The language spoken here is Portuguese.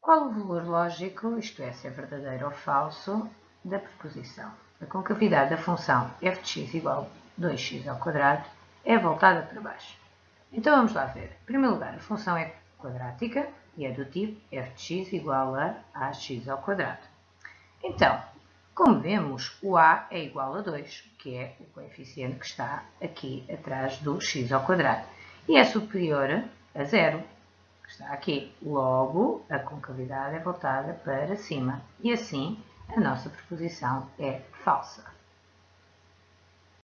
Qual o valor lógico, isto é, se é verdadeiro ou falso, da proposição? A concavidade da função f de x igual a 2x ao quadrado é voltada para baixo. Então vamos lá ver. Em primeiro lugar, a função é quadrática e é do tipo f de x igual a ax ao quadrado. Então, como vemos, o a é igual a 2, que é o coeficiente que está aqui atrás do x ao quadrado, e é superior a zero, está aqui. Logo, a concavidade é voltada para cima, e assim a nossa proposição é falsa.